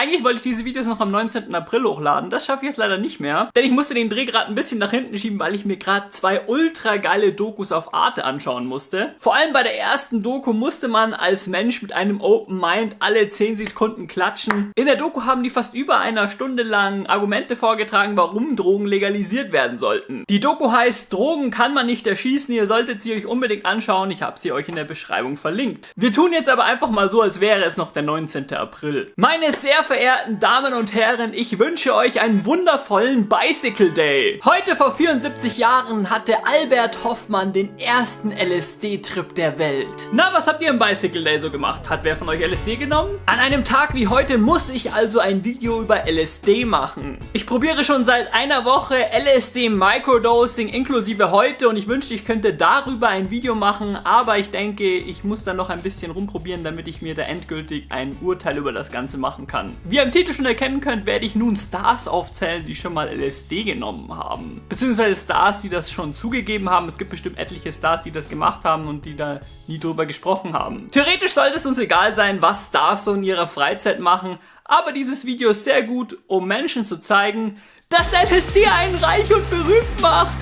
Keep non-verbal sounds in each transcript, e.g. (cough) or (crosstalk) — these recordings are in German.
Eigentlich wollte ich diese Videos noch am 19. April hochladen. Das schaffe ich jetzt leider nicht mehr. Denn ich musste den Dreh gerade ein bisschen nach hinten schieben, weil ich mir gerade zwei ultra geile Dokus auf Arte anschauen musste. Vor allem bei der ersten Doku musste man als Mensch mit einem Open Mind alle 10 Sekunden klatschen. In der Doku haben die fast über einer Stunde lang Argumente vorgetragen, warum Drogen legalisiert werden sollten. Die Doku heißt Drogen kann man nicht erschießen. Ihr solltet sie euch unbedingt anschauen. Ich habe sie euch in der Beschreibung verlinkt. Wir tun jetzt aber einfach mal so, als wäre es noch der 19. April. Meine sehr verehrten Damen und Herren, ich wünsche euch einen wundervollen Bicycle Day. Heute vor 74 Jahren hatte Albert Hoffmann den ersten LSD-Trip der Welt. Na, was habt ihr im Bicycle Day so gemacht? Hat wer von euch LSD genommen? An einem Tag wie heute muss ich also ein Video über LSD machen. Ich probiere schon seit einer Woche LSD Microdosing inklusive heute und ich wünschte, ich könnte darüber ein Video machen, aber ich denke, ich muss dann noch ein bisschen rumprobieren, damit ich mir da endgültig ein Urteil über das Ganze machen kann. Wie ihr im Titel schon erkennen könnt, werde ich nun Stars aufzählen, die schon mal LSD genommen haben. Beziehungsweise Stars, die das schon zugegeben haben. Es gibt bestimmt etliche Stars, die das gemacht haben und die da nie drüber gesprochen haben. Theoretisch sollte es uns egal sein, was Stars so in ihrer Freizeit machen, aber dieses Video ist sehr gut, um Menschen zu zeigen, dass LSD einen reich und berühmt macht.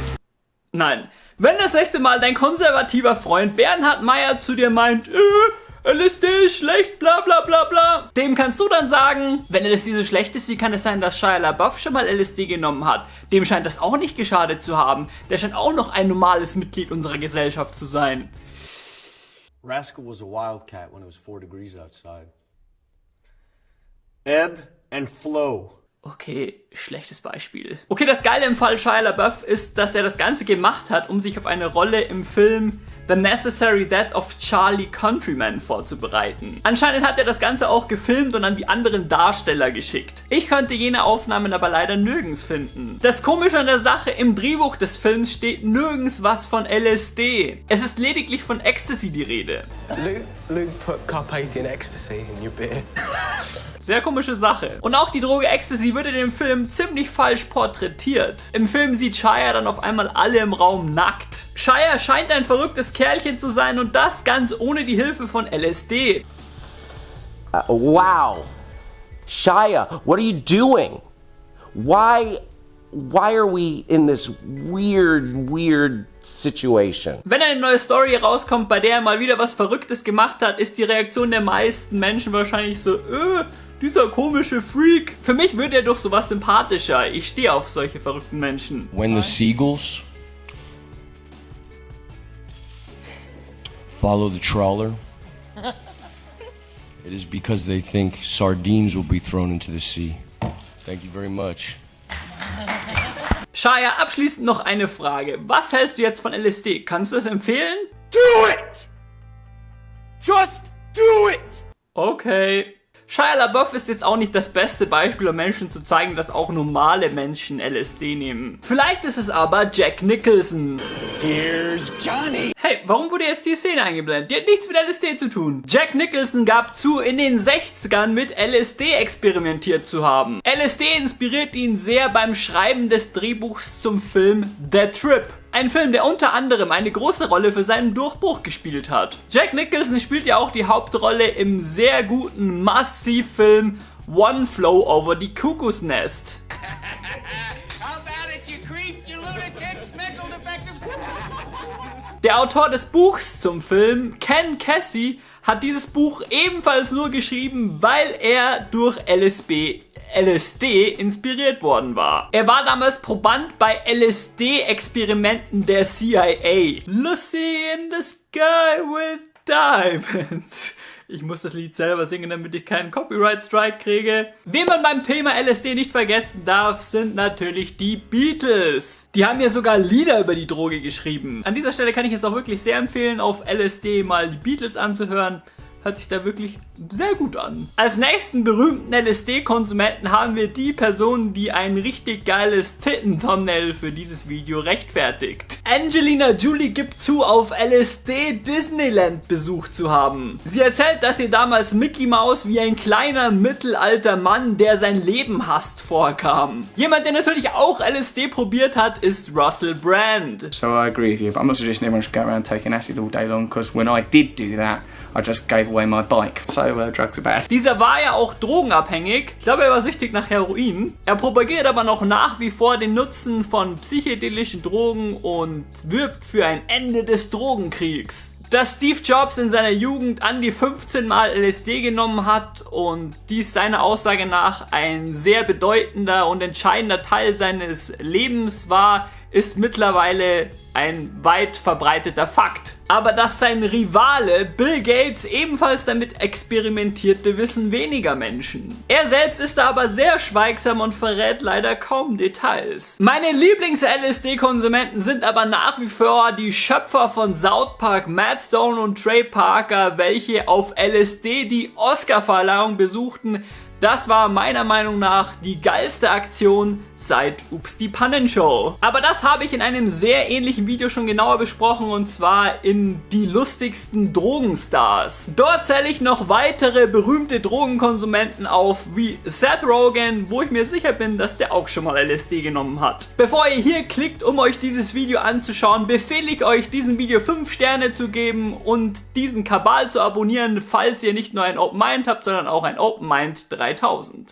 Nein, wenn das nächste Mal dein konservativer Freund Bernhard Meyer zu dir meint, äh, LSD ist schlecht, bla bla bla bla, dem kannst du dann sagen, wenn LSD so schlecht ist, wie kann es sein, dass Shia LaBeouf schon mal LSD genommen hat? Dem scheint das auch nicht geschadet zu haben. Der scheint auch noch ein normales Mitglied unserer Gesellschaft zu sein. Rascal was a wildcat when it was four degrees outside. Ebb and flow. Okay, schlechtes Beispiel. Okay, das Geile im Fall Shia LaBeouf ist, dass er das Ganze gemacht hat, um sich auf eine Rolle im Film The Necessary Death of Charlie Countryman vorzubereiten. Anscheinend hat er das Ganze auch gefilmt und an die anderen Darsteller geschickt. Ich konnte jene Aufnahmen aber leider nirgends finden. Das Komische an der Sache, im Drehbuch des Films steht nirgends was von LSD. Es ist lediglich von Ecstasy die Rede. Luke, Luke put Carpathian Ecstasy in your beer. Sehr komische Sache. Und auch die Droge Ecstasy wird in dem Film ziemlich falsch porträtiert. Im Film sieht Shia dann auf einmal alle im Raum nackt. Shia scheint ein verrücktes Kerlchen zu sein und das ganz ohne die Hilfe von LSD. Uh, wow. Shia, what are you doing? Why why are we in this weird weird situation? Wenn eine neue Story rauskommt, bei der er mal wieder was Verrücktes gemacht hat, ist die Reaktion der meisten Menschen wahrscheinlich so, äh, dieser komische Freak. Für mich wird er doch sowas sympathischer. Ich stehe auf solche verrückten Menschen. When the seagulls follow the trawler, (laughs) it is because they think sardines will be thrown into the sea. Thank you very much. Shaya, abschließend noch eine Frage. Was hältst du jetzt von LSD? Kannst du es empfehlen? Do it! Just do it! Okay. Shia LaBeouf ist jetzt auch nicht das beste Beispiel, um Menschen zu zeigen, dass auch normale Menschen LSD nehmen. Vielleicht ist es aber Jack Nicholson. Here's Johnny. Hey, warum wurde jetzt die Szene eingeblendet? Die hat nichts mit LSD zu tun. Jack Nicholson gab zu, in den 60ern mit LSD experimentiert zu haben. LSD inspiriert ihn sehr beim Schreiben des Drehbuchs zum Film The Trip. Ein Film, der unter anderem eine große Rolle für seinen Durchbruch gespielt hat. Jack Nicholson spielt ja auch die Hauptrolle im sehr guten Massivfilm One Flow Over the Cuckoo's Nest. Der Autor des Buchs zum Film, Ken Casey, hat dieses Buch ebenfalls nur geschrieben, weil er durch LSB LSD inspiriert worden war. Er war damals Proband bei LSD-Experimenten der CIA. Lucy in the Sky with Diamonds. Ich muss das Lied selber singen, damit ich keinen Copyright-Strike kriege. Wen man beim Thema LSD nicht vergessen darf, sind natürlich die Beatles. Die haben ja sogar Lieder über die Droge geschrieben. An dieser Stelle kann ich es auch wirklich sehr empfehlen, auf LSD mal die Beatles anzuhören hört sich da wirklich sehr gut an. Als nächsten berühmten LSD-Konsumenten haben wir die Person, die ein richtig geiles Titten-Thumbnail für dieses Video rechtfertigt. Angelina Jolie gibt zu, auf LSD Disneyland besucht zu haben. Sie erzählt, dass ihr damals Mickey Mouse wie ein kleiner mittelalter Mann, der sein Leben hasst, vorkam. Jemand, der natürlich auch LSD probiert hat, ist Russell Brand. So I agree with you, but I'm not suggesting everyone should go around taking acid all day long because when I did do that, I just gave away my bike. So uh, drugs are bad. Dieser war ja auch drogenabhängig. Ich glaube, er war süchtig nach Heroin. Er propagiert aber noch nach wie vor den Nutzen von psychedelischen Drogen und wirbt für ein Ende des Drogenkriegs dass Steve Jobs in seiner Jugend an die 15 Mal LSD genommen hat und dies seiner Aussage nach ein sehr bedeutender und entscheidender Teil seines Lebens war, ist mittlerweile ein weit verbreiteter Fakt. Aber dass sein Rivale Bill Gates ebenfalls damit experimentierte, wissen weniger Menschen. Er selbst ist da aber sehr schweigsam und verrät leider kaum Details. Meine Lieblings-LSD-Konsumenten sind aber nach wie vor die Schöpfer von South Park, Matt Stone und Trey Parker, welche auf LSD die Oscar-Verleihung besuchten, das war meiner Meinung nach die geilste Aktion seit Ups die Pannenshow. Aber das habe ich in einem sehr ähnlichen Video schon genauer besprochen und zwar in die lustigsten Drogenstars. Dort zähle ich noch weitere berühmte Drogenkonsumenten auf, wie Seth Rogen, wo ich mir sicher bin, dass der auch schon mal LSD genommen hat. Bevor ihr hier klickt, um euch dieses Video anzuschauen, befehle ich euch, diesem Video 5 Sterne zu geben und diesen Kabal zu abonnieren, falls ihr nicht nur ein Open Mind habt, sondern auch ein Open Mind 3 3000.